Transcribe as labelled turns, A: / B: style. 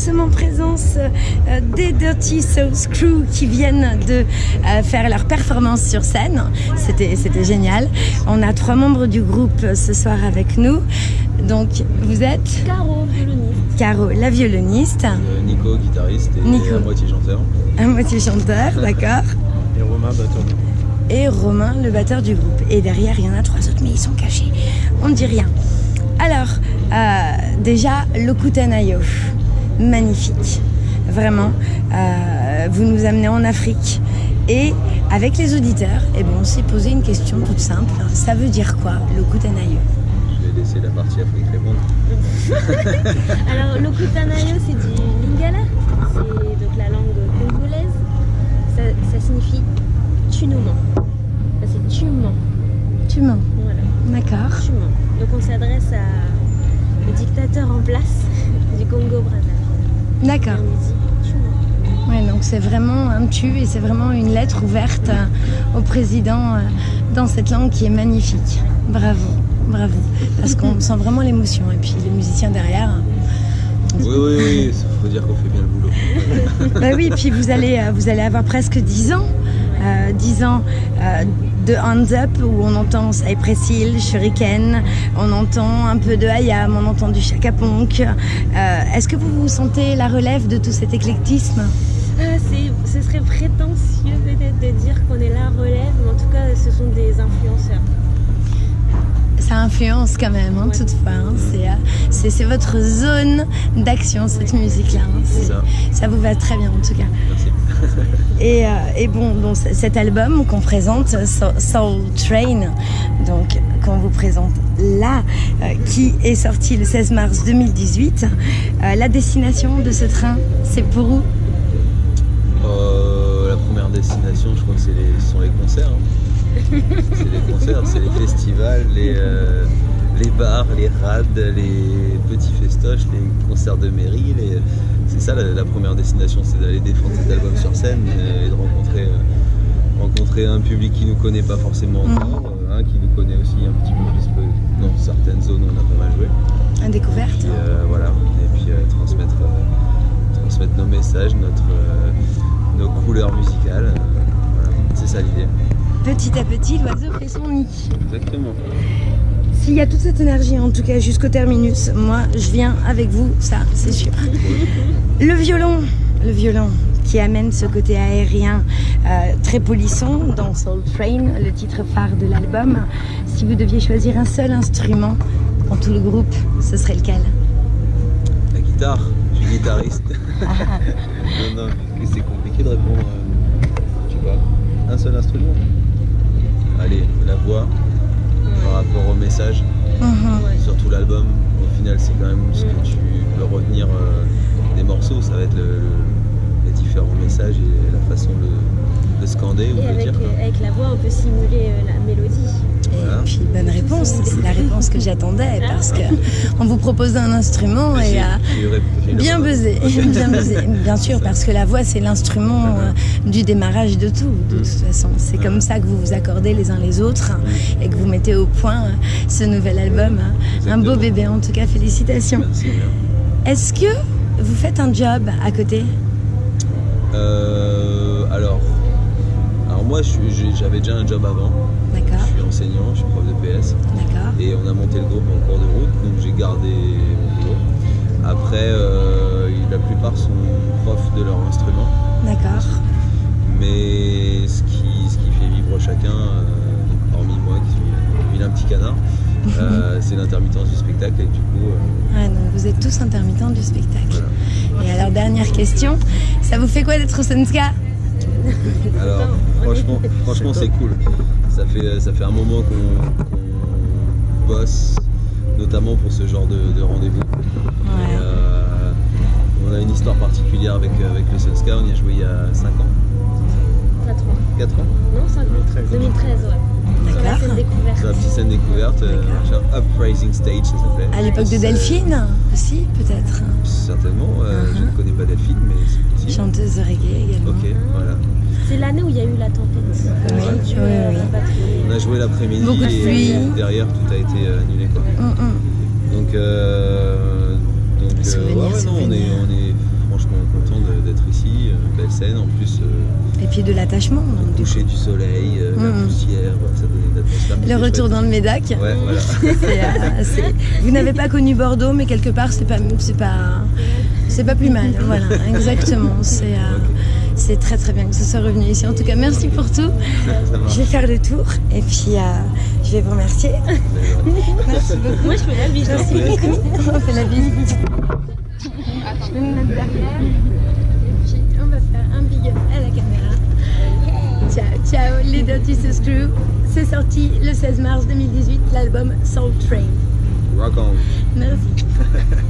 A: sommes en présence euh, des Dirty Souls Crew qui viennent de euh, faire leur performance sur scène. C'était génial. On a trois membres du groupe euh, ce soir avec nous. Donc vous êtes?
B: Caro, violoniste.
A: Caro, la violoniste,
C: Euh, Nico, guitariste et
A: Nico.
C: à moitié chanteur.
A: à moitié chanteur, d'accord
C: Et Romain, batteur de
A: et Romain, le batteur du groupe. Et derrière, il y en a trois autres, mais ils sont cachés. On ne dit rien. Alors, euh, déjà, Lokutanayo, magnifique. Vraiment, euh, vous nous amenez en Afrique. Et avec les auditeurs, eh ben, on s'est posé une question toute simple. Ça veut dire quoi, Lokutanayo
C: Je vais laisser la partie Afrique répondre.
B: Alors, l'Okutanayo, c'est du lingala. C'est donc la langue congolaise. Ça, ça signifie tu nous mens. C'est tu mens.
A: Tu mens.
B: Voilà,
A: D'accord.
B: tu mens. Donc, on s'adresse à le dictateur en place du Congo-Brazzaville. Et
A: D'accord. Ouais, donc c'est vraiment un tu et c'est vraiment une lettre ouverte euh, au président euh, dans cette langue qui est magnifique. Bravo, bravo. Parce qu'on sent vraiment l'émotion. Et puis les musiciens derrière.
C: Oui, oui, oui, il faut dire qu'on fait bien le boulot.
A: Bah oui, puis vous allez, euh, vous allez avoir presque 10 ans. Euh, 10 ans de Hands Up où on entend Cypress Hill, Shuriken, on entend un peu de Hayam, on entend du Chaka Ponk. Euh, Est-ce que vous vous sentez la relève de tout cet éclectisme?
B: Ah, c'est- ce serait prétentieux peut-être de dire qu'on est la relève, mais en tout cas, ce sont des influenceurs.
A: Ça influence quand même, hein,
B: Ouais.
A: toutefois. hein. C'est, euh, C'est votre zone d'action, cette musique-là. hein.
C: Ça
A: vous va très bien, en tout cas.
C: Merci.
A: Et, euh, et bon, donc, cet album qu'on présente, So- Soul Train, donc qu'on vous présente là, euh, qui est sorti le 16 mars 2018. euh, la destination de ce train, c'est pour où?
C: La première destination, je crois que les, ce sont les concerts. hein. c'est les concerts, c'est les festivals, les, bars, les rades, les festoches, les concerts de mairie. les- C'est ça la, la première destination, c'est d'aller défendre cet album sur scène euh, et de rencontrer, euh, rencontrer un public qui nous connaît pas forcément
A: Mhm.
C: encore, euh, un qui nous connaît aussi un petit peu plus que dans certaines zones où on a pas mal joué.
A: La découverte
C: Puis, euh, voilà, et puis euh, transmettre, euh, transmettre nos messages, notre, nos couleurs musicales. voilà, c'est ça l'idée.
A: Petit à petit, l'oiseau fait son nid.
C: Exactement.
A: S'il y a toute cette énergie, en tout cas jusqu'au terminus, moi je viens avec vous, ça c'est sûr. Le violon, le violon qui amène ce côté aérien euh, très polisson dans Soul Train, le titre phare de l'album. Si vous deviez choisir un seul instrument dans tout le groupe, ce serait lequel?
C: La guitare, je suis guitariste. non, non, c'est compliqué de répondre. euh, je sais pas. Un seul instrument? Allez, la voix par rapport au message.
A: Mhm.
C: Surtout l'album, au final, c'est quand même ce que tu peux retenir euh, des morceaux. Ça va être le- le- les différents messages et la façon de, de scander ou de
B: avec,
C: dire.
B: avec la voix, on peut simuler euh, la mélodie.
C: Voilà.
A: Et puis bonne réponse, c'est la réponse que j'attendais parce que on vous propose un instrument et
C: J'ai-
A: euh, Bien buzzé, bien buzzé, bien sûr, parce que la voix c'est l'instrument euh, du démarrage de tout, de toute façon. C'est comme ça que vous vous accordez les uns les autres et que vous mettez au point euh, ce nouvel album. hein. Un beau bébé, en tout cas, félicitations. Est-ce que vous faites un job à côté?
C: Euh, alors, alors moi, j'avais déjà un job avant.
A: D'accord,
C: Je suis enseignant, je suis prof de PS.
A: d'accord.
C: Et on a monté le groupe en cours de route, donc j'ai gardé mon boulot. Après, euh, la plupart sont profs de leur instrument.
A: D'accord.
C: Mais ce qui, ce qui fait vivre chacun, euh, hormis moi qui suis un vilain petit canard, euh, c'est l'intermittence du spectacle. Et du coup, euh,
A: Ouais, donc vous êtes tous intermittents du spectacle.
C: voilà.
A: Et alors, dernière question, ça vous fait quoi d'être au Senska
C: Alors, franchement, franchement c'est cool. Ça fait, ça fait un moment qu'on bosse, notamment pour ce genre de, de rendez-vous. Euh, on a une histoire particulière avec, avec le Sunska, on y a joué il y a 5 ans,
B: 4 ans.
C: 4 ans
B: Non, 5 ans. 2013, ouais. Sur la
A: D'accord.
B: scène découverte.
C: C'est la petite scène découverte, euh,
A: D'accord.
C: machin, Uprising Stage ça s'appelait.
A: À l'époque de Delphine aussi, peut-être.
C: Certainement, euh, je
A: Mhm.
C: ne connais pas Delphine, mais
A: Chanteuse de reggae également.
C: Ok, voilà.
B: C'est l'année où il y a eu la tempête.
A: Oui.
C: On a joué l'après-midi
A: Beaucoup de
C: et
A: pluie.
C: derrière tout a été euh, annulé. Quoi.
A: Hum, hum.
C: Donc, euh, donc euh,
A: Souvenir,
C: ouais, ouais, non, on est, on est de- d'être ici. euh, belle scène, en plus, euh,
A: Et puis de l'attachement.
C: le
A: du
C: coucher du soleil, euh, la
A: Mhm.
C: poussière, ça donnait une atmosphère.
A: Le retour
C: chouette.
A: dans le Médoc.
C: Ouais, voilà.
A: C'est, euh, c'est- Vous n'avez pas connu Bordeaux, mais quelque part, c'est pas, c'est pas, c'est pas plus mal. Voilà, exactement. C'est, euh, c'est très très bien que ce soit revenu ici. En tout cas, merci pour tout. Je vais faire le tour et puis euh, je vais vous remercier. Merci beaucoup.
B: Moi, je fais la bise.
A: Merci beaucoup. On fait la visite. Je vais me mettre derrière. Et puis on va faire un big up à la caméra. Ciao, ciao, les Dirty Screw. C'est sorti le 16 mars 2018, l'album Soul Train.
C: Rock on.
A: Merci.